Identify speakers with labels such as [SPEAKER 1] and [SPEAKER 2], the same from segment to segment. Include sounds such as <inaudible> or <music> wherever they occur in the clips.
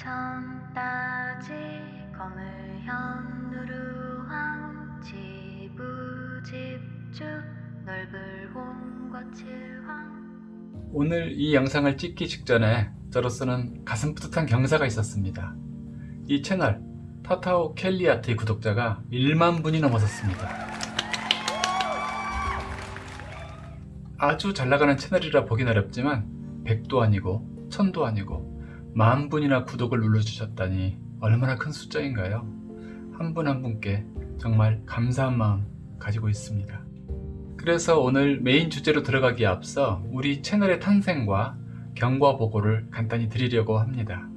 [SPEAKER 1] 천 따지 거물현 누르황 지부집주 넓을 홍과 칠황
[SPEAKER 2] 오늘 이 영상을 찍기 직전에 저로서는 가슴 뿌듯한 경사가 있었습니다. 이 채널 타타오 켈리아트의 구독자가 1만 분이 넘어섰습니다. 아주 잘나가는 채널이라 보긴 어렵지만 100도 아니고 1000도 아니고 만 분이나 구독을 눌러주셨다니 얼마나 큰 숫자인가요? 한분한 분께 정말 감사한 마음 가지고 있습니다. 그래서 오늘 메인 주제로 들어가기에 앞서 우리 채널의 탄생과 경과 보고를 간단히 드리려고 합니다.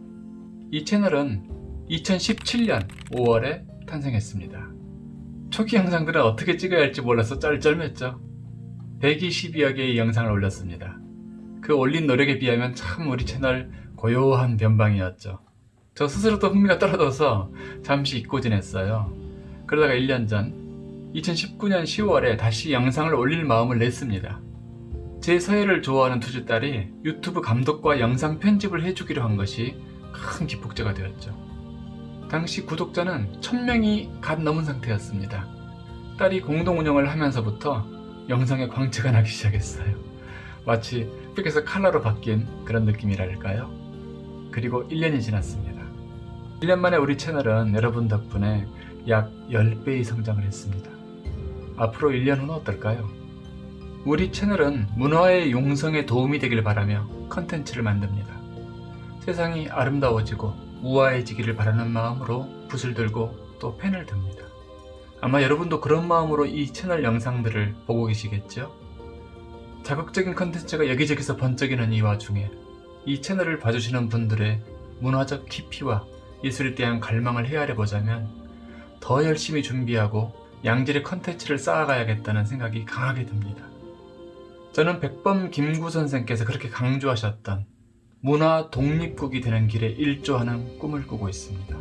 [SPEAKER 2] 이 채널은 2017년 5월에 탄생했습니다. 초기 영상들은 어떻게 찍어야 할지 몰라서 쩔쩔맸죠. 122여 개의 영상을 올렸습니다. 그 올린 노력에 비하면 참 우리 채널 고요한 변방이었죠. 저 스스로도 흥미가 떨어져서 잠시 잊고 지냈어요. 그러다가 1년 전 2019년 10월에 다시 영상을 올릴 마음을 냈습니다. 제 서예를 좋아하는 두주딸이 유튜브 감독과 영상 편집을 해주기로 한 것이 큰 기폭제가 되었죠. 당시 구독자는 1000명이 갓 넘은 상태였습니다. 딸이 공동 운영을 하면서부터 영상에 광채가 나기 시작했어요. 마치 픽에서 칼라로 바뀐 그런 느낌이랄까요? 그리고 1년이 지났습니다. 1년 만에 우리 채널은 여러분 덕분에 약 10배의 성장을 했습니다. 앞으로 1년 후는 어떨까요? 우리 채널은 문화의 용성에 도움이 되길 바라며 컨텐츠를 만듭니다. 세상이 아름다워지고 우아해지기를 바라는 마음으로 붓을 들고 또 펜을 듭니다. 아마 여러분도 그런 마음으로 이 채널 영상들을 보고 계시겠죠? 자극적인 컨텐츠가 여기저기서 번쩍이는 이 와중에 이 채널을 봐주시는 분들의 문화적 깊이와 예술에 대한 갈망을 헤아려 보자면 더 열심히 준비하고 양질의 컨텐츠를 쌓아가야겠다는 생각이 강하게 듭니다. 저는 백범 김구 선생께서 그렇게 강조하셨던 문화 독립국이 되는 길에 일조하는 꿈을 꾸고 있습니다.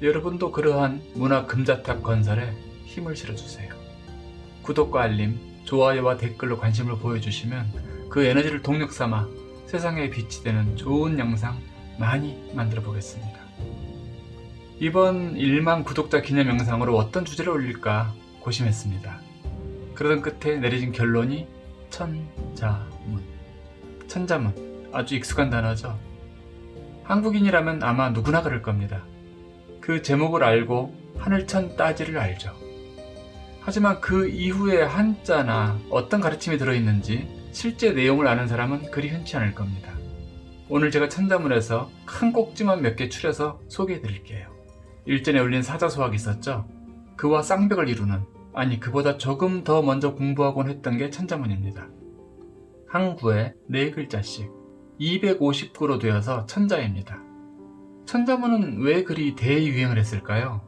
[SPEAKER 2] 여러분도 그러한 문화 금자탑 건설에 힘을 실어주세요. 구독과 알림, 좋아요와 댓글로 관심을 보여주시면 그 에너지를 동력 삼아 세상에 빛이 되는 좋은 영상 많이 만들어 보겠습니다. 이번 1만 구독자 기념 영상으로 어떤 주제를 올릴까 고심했습니다. 그러던 끝에 내려진 결론이 천자문. 천자문. 아주 익숙한 단어죠. 한국인이라면 아마 누구나 그럴 겁니다. 그 제목을 알고 하늘천 따지를 알죠. 하지만 그 이후에 한자나 어떤 가르침이 들어있는지 실제 내용을 아는 사람은 그리 흔치 않을 겁니다. 오늘 제가 천자문에서 큰 꼭지만 몇 개 추려서 소개해 드릴게요. 일전에 올린 사자소학이 있었죠? 그와 쌍벽을 이루는 아니 그보다 조금 더 먼저 공부하곤 했던 게 천자문입니다. 한 구에 4글자씩 250구로 되어서 천자입니다. 천자문은 왜 그리 대유행을 했을까요?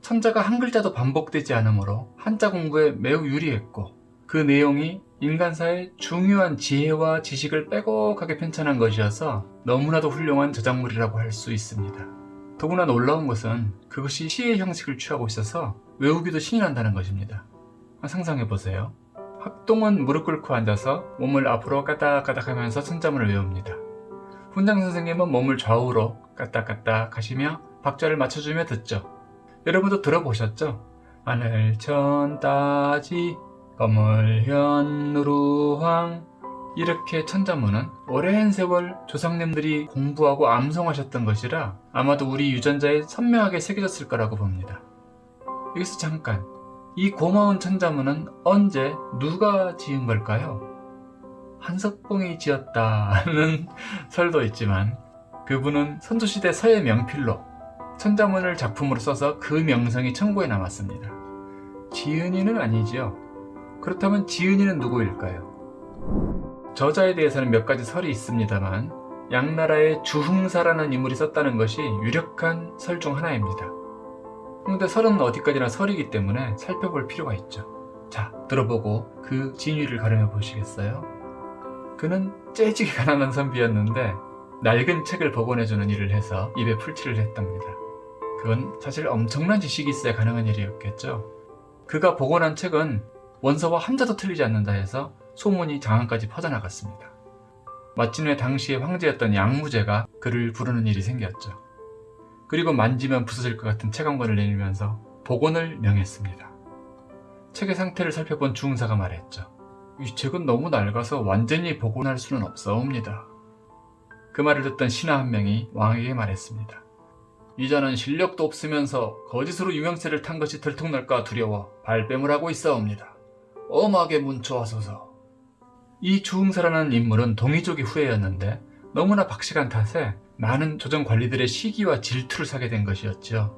[SPEAKER 2] 천자가 한 글자도 반복되지 않으므로 한자 공부에 매우 유리했고 그 내용이 인간사의 중요한 지혜와 지식을 빼곡하게 편찬한 것이어서 너무나도 훌륭한 저작물이라고 할 수 있습니다. 더구나 놀라운 것은 그것이 시의 형식을 취하고 있어서 외우기도 신이 난다는 것입니다. 상상해보세요. 학동은 무릎 꿇고 앉아서 몸을 앞으로 까딱까딱 하면서 천자문을 외웁니다. 훈장 선생님은 몸을 좌우로 까딱까딱 하시며 박자를 맞춰주며 듣죠. 여러분도 들어보셨죠? 하늘천 따지 거물현 누루황 이렇게 천자문은 오랜 세월 조상님들이 공부하고 암송하셨던 것이라 아마도 우리 유전자에 선명하게 새겨졌을 거라고 봅니다. 여기서 잠깐 이 고마운 천자문은 언제 누가 지은 걸까요? 한석봉이 지었다는 <laughs> 설도 있지만 그분은 선조시대 서예 명필로 천자문을 작품으로 써서 그 명성이 천고에 남았습니다. 지은이는 아니지요. 그렇다면 지은이는 누구일까요? 저자에 대해서는 몇 가지 설이 있습니다만 양나라의 주흥사라는 인물이 썼다는 것이 유력한 설 중 하나입니다. 그런데 설은 어디까지나 설이기 때문에 살펴볼 필요가 있죠. 자, 들어보고 그 진위를 가름해 보시겠어요? 그는 째지게 가난한 선비였는데 낡은 책을 복원해주는 일을 해서 입에 풀칠을 했답니다. 그건 사실 엄청난 지식이 있어야 가능한 일이었겠죠. 그가 복원한 책은 원서와 한자도 틀리지 않는다 해서 소문이 장안까지 퍼져나갔습니다. 마침내 당시의 황제였던 양무제가 그를 부르는 일이 생겼죠. 그리고 만지면 부서질 것 같은 책한 권을 내밀면서 복원을 명했습니다. 책의 상태를 살펴본 주흥사가 말했죠. 이 책은 너무 낡아서 완전히 복원할 수는 없사옵니다. 그 말을 듣던 신하 한 명이 왕에게 말했습니다. 이자는 실력도 없으면서 거짓으로 유명세를 탄 것이 들통날까 두려워 발뺌을 하고 있사옵니다. 엄하게 문초하소서. 이 주흥사라는 인물은 동이족의 후예였는데 너무나 박식한 탓에 많은 조정 관리들의 시기와 질투를 사게 된 것이었죠.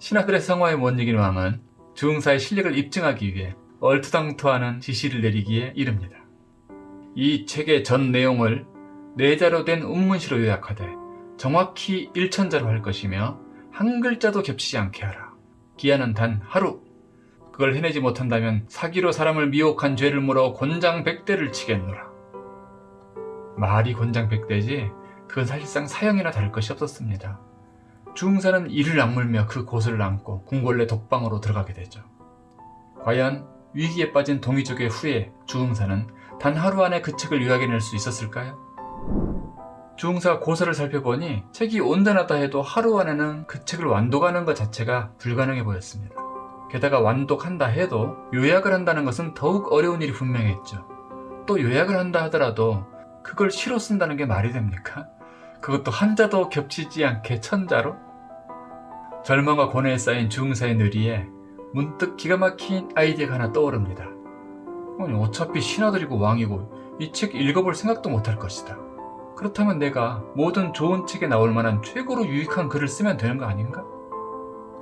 [SPEAKER 2] 신하들의 성화에 못 이긴 왕은 주흥사의 실력을 입증하기 위해 얼토당토하는 지시를 내리기에 이릅니다. 이 책의 전 내용을 네자로 된 운문시로 요약하되 정확히 일천자로 할 것이며 한 글자도 겹치지 않게 하라. 기한은 단 하루. 그걸 해내지 못한다면 사기로 사람을 미혹한 죄를 물어 곤장 백대를 치겠노라. 말이 곤장 백대지 그건 사실상 사형이나 다를 것이 없었습니다. 주흥사는 이를 악물며 그 고수를 안고 궁궐내 독방으로 들어가게 되죠. 과연 위기에 빠진 동이족의 후예 주흥사는 단 하루 안에 그 책을 요약해낼 수 있었을까요? 주흥사 고서를 살펴보니 책이 온전하다 해도 하루 안에는 그 책을 완독하는 것 자체가 불가능해 보였습니다. 게다가 완독한다 해도 요약을 한다는 것은 더욱 어려운 일이 분명했죠. 또 요약을 한다 하더라도 그걸 시로 쓴다는 게 말이 됩니까? 그것도 한자도 겹치지 않게 천자로? 절망과 고뇌에 쌓인 주흥사의 뇌리에 문득 기가 막힌 아이디어가 하나 떠오릅니다. 어차피 신하들이고 왕이고 이 책 읽어볼 생각도 못할 것이다. 그렇다면 내가 모든 좋은 책에 나올 만한 최고로 유익한 글을 쓰면 되는 거 아닌가?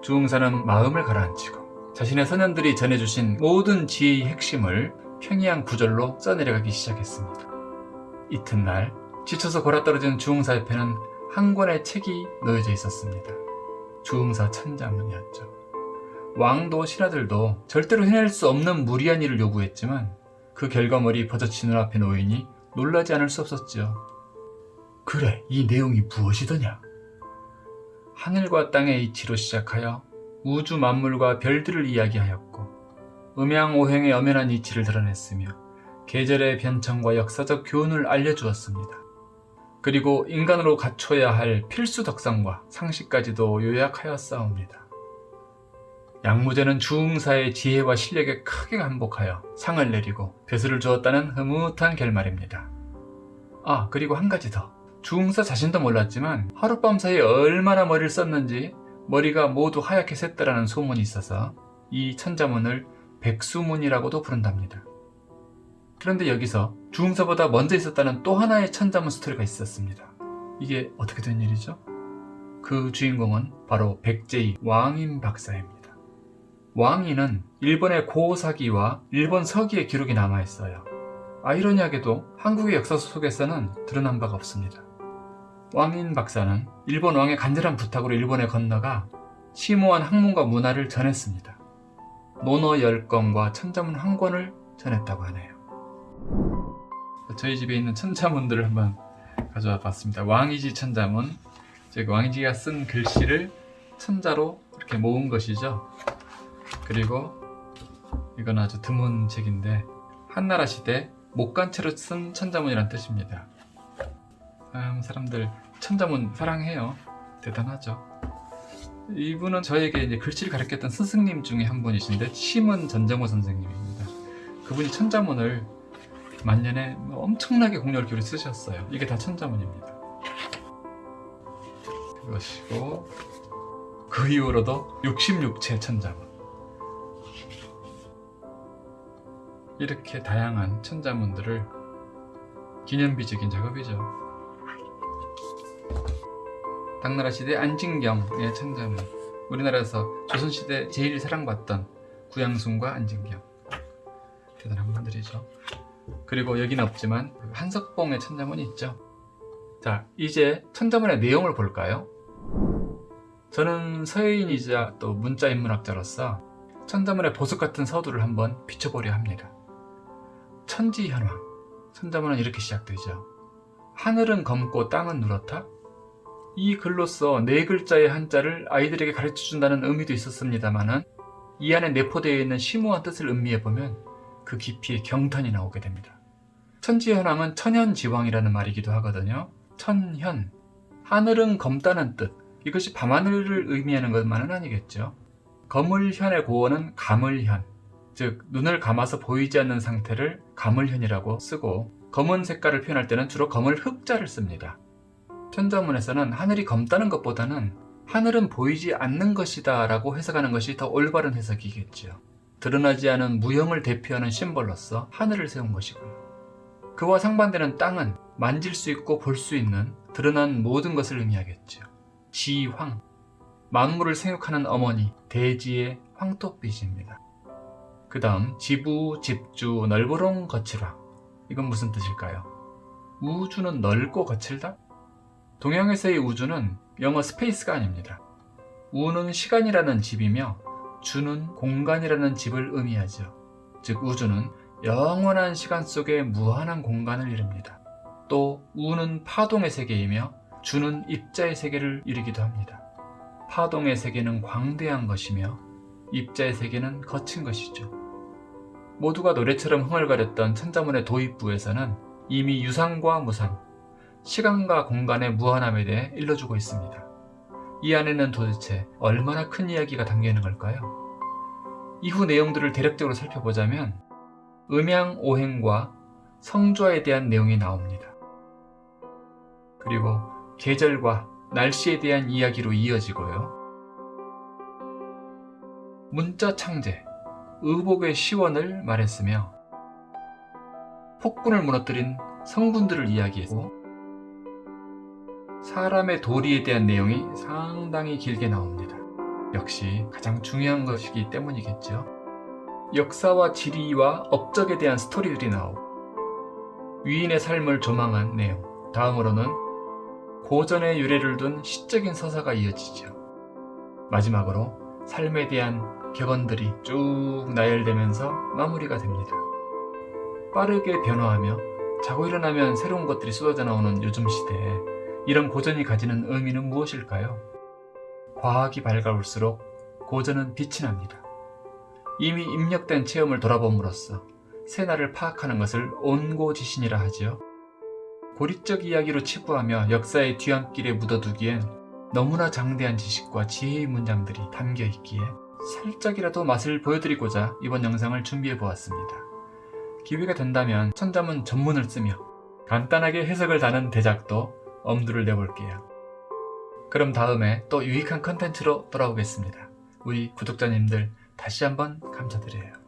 [SPEAKER 2] 주흥사는 마음을 가라앉히고 자신의 선현들이 전해주신 모든 지혜의 핵심을 평이한 구절로 써내려가기 시작했습니다. 이튿날 지쳐서 골아떨어진 주흥사 옆에는 한 권의 책이 놓여져 있었습니다. 주흥사 천자문이었죠. 왕도 신하들도 절대로 해낼 수 없는 무리한 일을 요구했지만 그 결과물이 버젓이 눈앞에 놓이니 놀라지 않을 수 없었지요. 그래, 이 내용이 무엇이더냐? 하늘과 땅의 이치로 시작하여 우주 만물과 별들을 이야기하였고 음양오행의 엄연한 이치를 드러냈으며 계절의 변천과 역사적 교훈을 알려주었습니다. 그리고 인간으로 갖춰야 할 필수 덕성과 상식까지도 요약하였사옵니다. 양무제는 주흥사의 지혜와 실력에 크게 감복하여 상을 내리고 벼슬을 주었다는 흐뭇한 결말입니다. 아 그리고 한 가지 더. 주흥사 자신도 몰랐지만 하룻밤 사이에 얼마나 머리를 썼는지 머리가 모두 하얗게 샜다라는 소문이 있어서 이 천자문을 백수문이라고도 부른답니다. 그런데 여기서 주흥사보다 먼저 있었다는 또 하나의 천자문 스토리가 있었습니다. 이게 어떻게 된 일이죠? 그 주인공은 바로 백제의 왕인 박사입니다. 왕인은 일본의 고사기와 일본 서기의 기록이 남아있어요. 아이러니하게도 한국의 역사 속에서는 드러난 바가 없습니다. 왕인 박사는 일본 왕의 간절한 부탁으로 일본에 건너가 심오한 학문과 문화를 전했습니다. 논어 10건과 천자문 한 권을 전했다고 하네요. 저희 집에 있는 천자문들을 한번 가져와 봤습니다. 왕이지 천자문. 제가 왕이지가 쓴 글씨를 천자로 이렇게 모은 것이죠. 그리고 이건 아주 드문 책인데 한나라 시대 목간채로 쓴 천자문이란 뜻입니다. 참 사람들 천자문 사랑해요. 대단하죠. 이분은 저에게 이제 글씨를 가르쳤던 스승님 중에 한 분이신데 심은 전정호 선생님입니다. 그분이 천자문을 만년에 엄청나게 기울여 쓰셨어요. 이게 다 천자문입니다. 그것이고 그 이후로도 66채 천자문 이렇게 다양한 천자문들을 기념비적인 작업이죠. 당나라 시대 안진경의 천자문 우리나라에서 조선시대 제일 사랑받던 구양순과 안진경 대단한 분들이죠. 그리고 여기는 없지만 한석봉의 천자문이 있죠. 자, 이제 천자문의 내용을 볼까요? 저는 서예인이자 또 문자 인문학자로서 천자문의 보석 같은 서두를 한번 비춰보려 합니다. 천지현황. 천자문은 이렇게 시작되죠. 하늘은 검고 땅은 누렇다? 이 글로써 네 글자의 한자를 아이들에게 가르쳐준다는 의미도 있었습니다만 이 안에 내포되어 있는 심오한 뜻을 음미해보면 그 깊이에 경탄이 나오게 됩니다. 천지현황은 천현지왕이라는 말이기도 하거든요. 천현, 하늘은 검다는 뜻. 이것이 밤하늘을 의미하는 것만은 아니겠죠. 거물현의 고어는 가물현, 즉 눈을 감아서 보이지 않는 상태를 가물현이라고 쓰고 검은 색깔을 표현할 때는 주로 검을 흑자를 씁니다. 천자문에서는 하늘이 검다는 것보다는 하늘은 보이지 않는 것이다 라고 해석하는 것이 더 올바른 해석이겠죠. 드러나지 않은 무형을 대표하는 심벌로서 하늘을 세운 것이고요. 그와 상반되는 땅은 만질 수 있고 볼 수 있는 드러난 모든 것을 의미하겠죠. 지황, 만물을 생육하는 어머니, 대지의 황토빛입니다. 그 다음 지부, 집주, 넓으롱, 거칠왕. 이건 무슨 뜻일까요? 우주는 넓고 거칠다? 동양에서의 우주는 영어 space가 아닙니다. 우는 시간이라는 집이며 주는 공간이라는 집을 의미하죠. 즉 우주는 영원한 시간 속에 무한한 공간을 이룹니다. 또 우는 파동의 세계이며 주는 입자의 세계를 이루기도 합니다. 파동의 세계는 광대한 것이며 입자의 세계는 거친 것이죠. 모두가 노래처럼 흥얼거렸던 천자문의 도입부에서는 이미 유상과 무상, 시간과 공간의 무한함에 대해 일러주고 있습니다. 이 안에는 도대체 얼마나 큰 이야기가 담겨 있는 걸까요? 이후 내용들을 대략적으로 살펴보자면 음양 오행과 성조화에 대한 내용이 나옵니다. 그리고 계절과 날씨에 대한 이야기로 이어지고요. 문자 창제, 의복의 시원을 말했으며 폭군을 무너뜨린 성군들을 이야기했고 사람의 도리에 대한 내용이 상당히 길게 나옵니다. 역시 가장 중요한 것이기 때문이겠죠. 역사와 지리와 업적에 대한 스토리들이 나오고 위인의 삶을 조망한 내용 다음으로는 고전의 유래를 둔 시적인 서사가 이어지죠. 마지막으로 삶에 대한 격언들이 쭉 나열되면서 마무리가 됩니다. 빠르게 변화하며 자고 일어나면 새로운 것들이 쏟아져 나오는 요즘 시대에 이런 고전이 가지는 의미는 무엇일까요? 과학이 밝아올수록 고전은 빛이 납니다. 이미 입력된 체험을 돌아봄으로써 새날을 파악하는 것을 온고지신이라 하지요. 고리적 이야기로 치부하며 역사의 뒤안길에 묻어두기엔 너무나 장대한 지식과 지혜의 문장들이 담겨 있기에 살짝이라도 맛을 보여드리고자 이번 영상을 준비해 보았습니다. 기회가 된다면 천자문 전문을 쓰며 간단하게 해석을 다는 대작도 엄두를 내볼게요. 그럼 다음에 또 유익한 컨텐츠로 돌아오겠습니다. 우리 구독자님들 다시 한번 감사드려요.